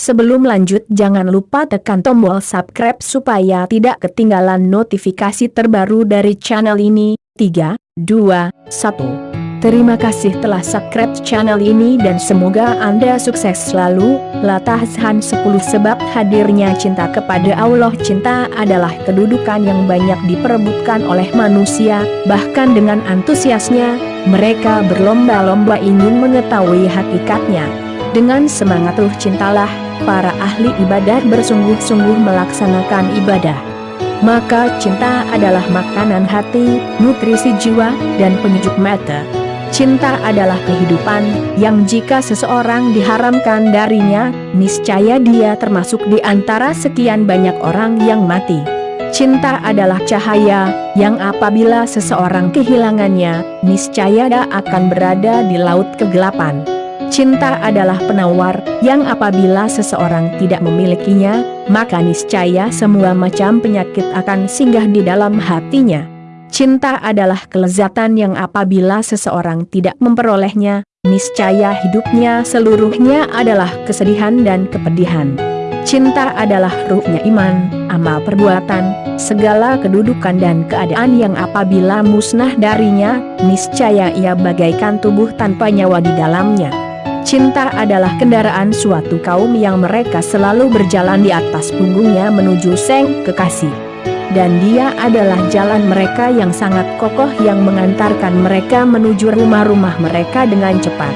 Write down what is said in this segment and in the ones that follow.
Sebelum lanjut jangan lupa tekan tombol subscribe supaya tidak ketinggalan notifikasi terbaru dari channel ini. 3, 2, 1. Terima kasih telah subscribe channel ini dan semoga Anda sukses selalu. Latahsan 10 sebab hadirnya cinta kepada Allah Cinta adalah kedudukan yang banyak diperebutkan oleh manusia, bahkan dengan antusiasnya, mereka berlomba-lomba ingin mengetahui hakikatnya. Dengan semangat ruh cintalah, para ahli ibadah bersungguh-sungguh melaksanakan ibadah. Maka cinta adalah makanan hati, nutrisi jiwa, dan penyejuk mata. Cinta adalah kehidupan, yang jika seseorang diharamkan darinya, niscaya dia termasuk di antara sekian banyak orang yang mati. Cinta adalah cahaya, yang apabila seseorang kehilangannya, niscaya dia akan berada di laut kegelapan. Cinta adalah penawar, yang apabila seseorang tidak memilikinya, maka niscaya semua macam penyakit akan singgah di dalam hatinya. Cinta adalah kelezatan yang apabila seseorang tidak memperolehnya, niscaya hidupnya seluruhnya adalah kesedihan dan kepedihan. Cinta adalah ruhnya iman, amal perbuatan, segala kedudukan dan keadaan yang apabila musnah darinya, niscaya ia bagaikan tubuh tanpa nyawa di dalamnya. Cinta adalah kendaraan suatu kaum yang mereka selalu berjalan di atas punggungnya menuju seng kekasih. Dan dia adalah jalan mereka yang sangat kokoh yang mengantarkan mereka menuju rumah-rumah mereka dengan cepat.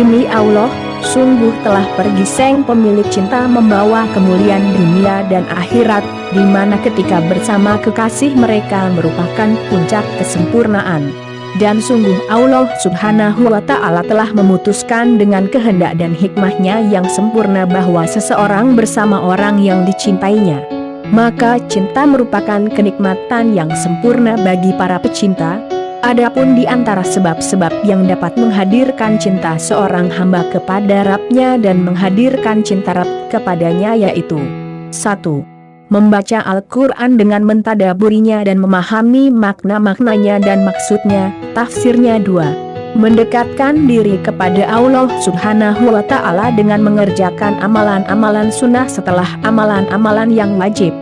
Demi Allah, sungguh telah pergi seng pemilik cinta membawa kemuliaan dunia dan akhirat, di mana ketika bersama kekasih mereka merupakan puncak kesempurnaan dan sungguh Allah subhanahu wa ta'ala telah memutuskan dengan kehendak dan hikmahnya yang sempurna bahwa seseorang bersama orang yang dicintainya. Maka cinta merupakan kenikmatan yang sempurna bagi para pecinta, Adapun di antara sebab-sebab yang dapat menghadirkan cinta seorang hamba kepada Rabnya dan menghadirkan cinta Rab kepadanya yaitu 1 membaca Al-Quran dengan mentadaburinya dan memahami makna-maknanya dan maksudnya, tafsirnya dua. Mendekatkan diri kepada Allah subhanahu wa ta'ala dengan mengerjakan amalan-amalan sunnah setelah amalan-amalan yang wajib.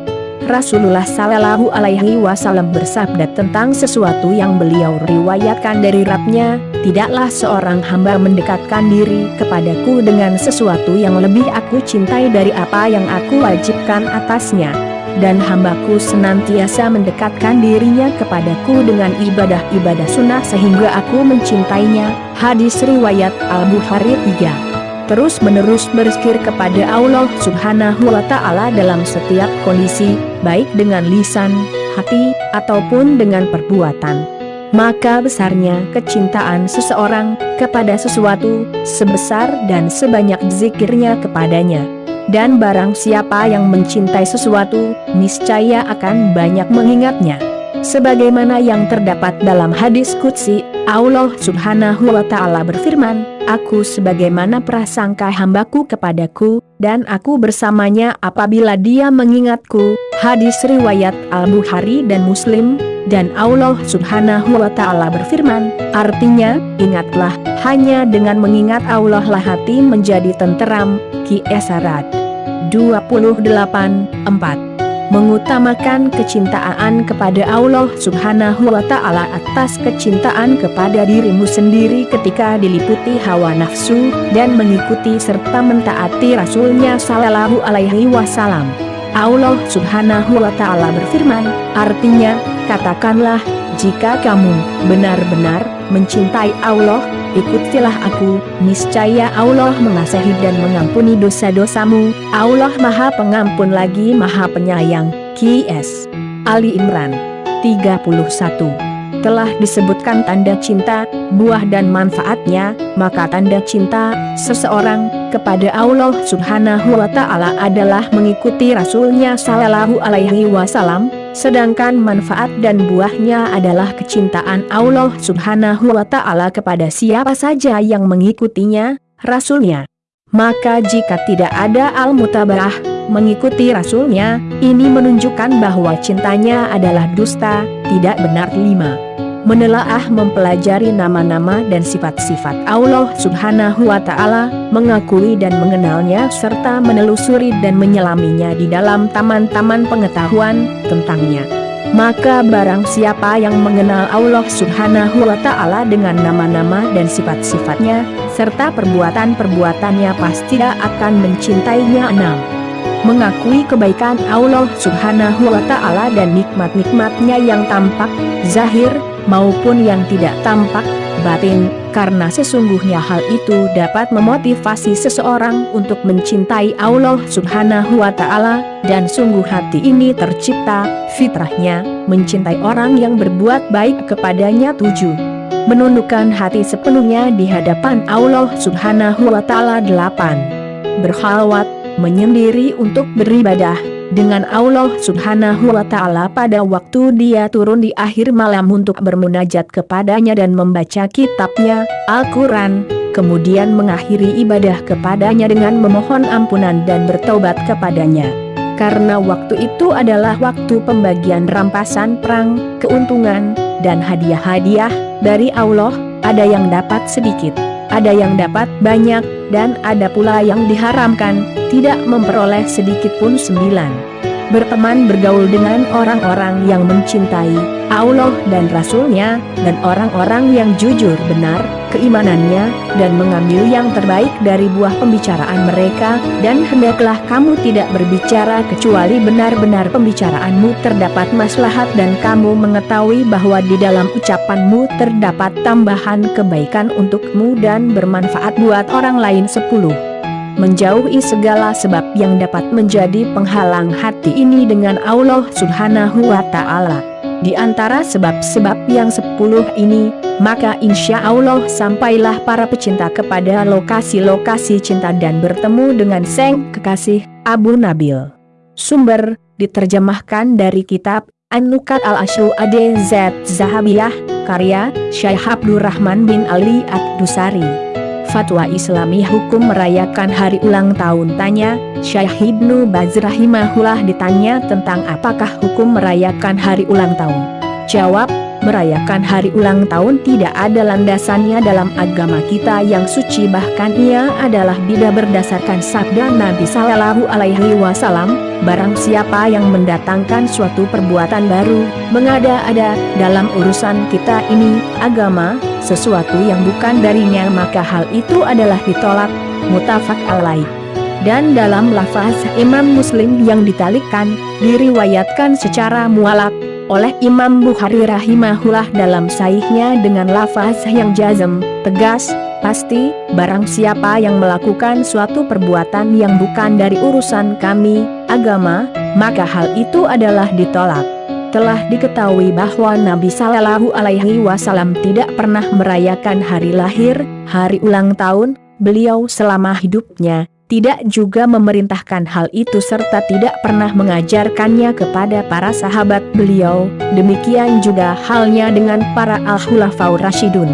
Rasulullah Sallallahu Alaihi Wasallam bersabda tentang sesuatu yang beliau riwayatkan dari Rabnya, tidaklah seorang hamba mendekatkan diri kepadaku dengan sesuatu yang lebih aku cintai dari apa yang aku wajibkan atasnya. Dan hambaku senantiasa mendekatkan dirinya kepadaku dengan ibadah-ibadah sunnah sehingga aku mencintainya. Hadis Riwayat Al-Bukhari 3 terus-menerus berzikir kepada Allah subhanahu wa ta'ala dalam setiap kondisi, baik dengan lisan, hati, ataupun dengan perbuatan. Maka besarnya kecintaan seseorang kepada sesuatu, sebesar dan sebanyak zikirnya kepadanya. Dan barang siapa yang mencintai sesuatu, niscaya akan banyak mengingatnya. Sebagaimana yang terdapat dalam hadis Qudsi, Allah subhanahu wa ta'ala berfirman, Aku sebagaimana prasangka hambaku kepadaku, dan aku bersamanya apabila dia mengingatku, hadis riwayat Al-Bukhari dan Muslim, dan Allah subhanahu wa ta'ala berfirman, artinya, ingatlah, hanya dengan mengingat Allah lah hati menjadi tenteram, Ki Esarat. 28, 4 mengutamakan kecintaan kepada Allah subhanahu wa ta'ala atas kecintaan kepada dirimu sendiri ketika diliputi hawa nafsu, dan mengikuti serta mentaati Rasulnya sallallahu alaihi wasallam. Allah subhanahu wa ta'ala berfirman, artinya, katakanlah, jika kamu benar-benar mencintai Allah, ikutilah aku, niscaya Allah mengasihi dan mengampuni dosa-dosamu, Allah maha pengampun lagi maha penyayang, Q.S. Ali Imran 31 telah disebutkan tanda cinta, buah dan manfaatnya, maka tanda cinta seseorang kepada Allah Subhanahu wa taala adalah mengikuti Rasulnya sallallahu alaihi wasallam, sedangkan manfaat dan buahnya adalah kecintaan Allah Subhanahu wa taala kepada siapa saja yang mengikutinya, Rasulnya. Maka jika tidak ada al-mutabarah, mengikuti Rasulnya, ini menunjukkan bahwa cintanya adalah dusta, tidak benar lima. Menelaah mempelajari nama-nama dan sifat-sifat Allah subhanahu wa ta'ala, mengakui dan mengenalnya serta menelusuri dan menyelaminya di dalam taman-taman pengetahuan tentangnya. Maka barang siapa yang mengenal Allah subhanahu wa ta'ala dengan nama-nama dan sifat-sifatnya, serta perbuatan-perbuatannya pasti akan mencintainya enam mengakui kebaikan Allah subhanahu wa ta'ala dan nikmat-nikmatnya yang tampak, zahir, maupun yang tidak tampak, batin, karena sesungguhnya hal itu dapat memotivasi seseorang untuk mencintai Allah subhanahu wa ta'ala, dan sungguh hati ini tercipta, fitrahnya, mencintai orang yang berbuat baik kepadanya tujuh. Menundukkan hati sepenuhnya di hadapan Allah subhanahu wa ta'ala delapan. Berhalwat, menyendiri untuk beribadah, dengan Allah subhanahu wa ta'ala pada waktu dia turun di akhir malam untuk bermunajat kepadanya dan membaca kitabnya, Al-Quran, kemudian mengakhiri ibadah kepadanya dengan memohon ampunan dan bertobat kepadanya. Karena waktu itu adalah waktu pembagian rampasan perang, keuntungan, dan hadiah-hadiah dari Allah, ada yang dapat sedikit, ada yang dapat banyak, dan ada pula yang diharamkan, tidak memperoleh sedikit pun sembilan. Berteman bergaul dengan orang-orang yang mencintai Allah dan Rasulnya, dan orang-orang yang jujur benar, keimanannya, dan mengambil yang terbaik dari buah pembicaraan mereka, dan hendaklah kamu tidak berbicara kecuali benar-benar pembicaraanmu terdapat maslahat dan kamu mengetahui bahwa di dalam ucapanmu terdapat tambahan kebaikan untukmu dan bermanfaat buat orang lain. Sepuluh menjauhi segala sebab yang dapat menjadi penghalang hati ini dengan Allah subhanahu wa ta'ala. Di antara sebab-sebab yang sepuluh ini, maka insya Allah sampailah para pecinta kepada lokasi-lokasi cinta dan bertemu dengan Seng Kekasih Abu Nabil. Sumber, diterjemahkan dari kitab An-Nukat al-Ashru ADZ Zahabiyah, karya Syekh Abdurrahman bin Ali Ad-Dusari. Fatwa Islami Hukum merayakan hari ulang tahun tanya, Syekh Ibnu Baz rahimahullah ditanya tentang apakah hukum merayakan hari ulang tahun. Jawab, merayakan hari ulang tahun tidak ada landasannya dalam agama kita yang suci bahkan ia adalah bida berdasarkan sabda Nabi Sallallahu Alaihi Wasallam, barang siapa yang mendatangkan suatu perbuatan baru, mengada-ada dalam urusan kita ini, agama, sesuatu yang bukan darinya maka hal itu adalah ditolak, mutafak alaih. Dan dalam lafaz Imam Muslim yang ditalikkan, diriwayatkan secara mualak, oleh Imam Bukhari rahimahullah dalam saihnya dengan lafaz yang jazm, tegas, pasti, barang siapa yang melakukan suatu perbuatan yang bukan dari urusan kami, agama, maka hal itu adalah ditolak. Telah diketahui bahwa Nabi Shallallahu Alaihi Wasallam tidak pernah merayakan hari lahir, hari ulang tahun, beliau selama hidupnya, tidak juga memerintahkan hal itu serta tidak pernah mengajarkannya kepada para sahabat beliau, demikian juga halnya dengan para al-khulafaur rasyidun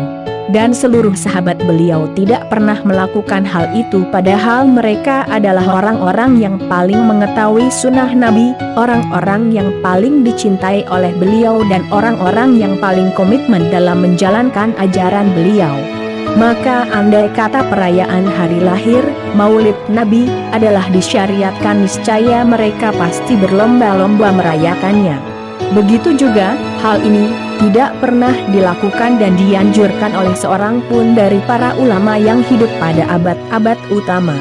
dan seluruh sahabat beliau tidak pernah melakukan hal itu padahal mereka adalah orang-orang yang paling mengetahui sunnah Nabi, orang-orang yang paling dicintai oleh beliau dan orang-orang yang paling komitmen dalam menjalankan ajaran beliau. Maka andai kata perayaan hari lahir, maulid Nabi, adalah disyariatkan niscaya mereka pasti berlomba-lomba merayakannya. Begitu juga, hal ini tidak pernah dilakukan dan dianjurkan oleh seorang pun dari para ulama yang hidup pada abad-abad utama.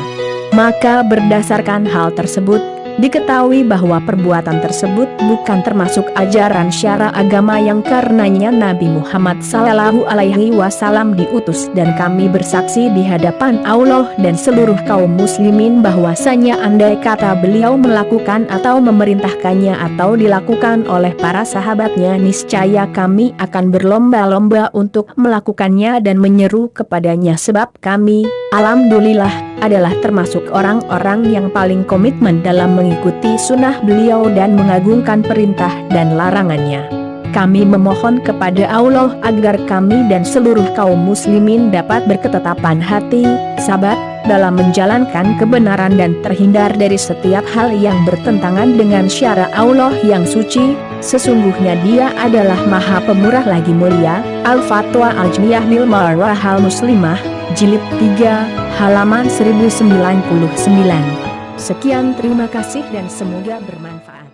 Maka berdasarkan hal tersebut, Diketahui bahwa perbuatan tersebut bukan termasuk ajaran syara agama yang karenanya Nabi Muhammad Sallallahu Alaihi Wasallam diutus dan kami bersaksi di hadapan Allah dan seluruh kaum muslimin bahwasanya andai kata beliau melakukan atau memerintahkannya atau dilakukan oleh para sahabatnya niscaya kami akan berlomba-lomba untuk melakukannya dan menyeru kepadanya sebab kami, Alhamdulillah, adalah termasuk orang-orang yang paling komitmen dalam mengikuti sunnah beliau dan mengagungkan perintah dan larangannya. Kami memohon kepada Allah agar kami dan seluruh kaum muslimin dapat berketetapan hati, sabar, dalam menjalankan kebenaran dan terhindar dari setiap hal yang bertentangan dengan syara Allah yang suci, sesungguhnya dia adalah maha pemurah lagi mulia, Al-Fatwa Al-Jmiyah Nilmarahal Muslimah, Jilid 3, halaman 1099. Sekian terima kasih dan semoga bermanfaat.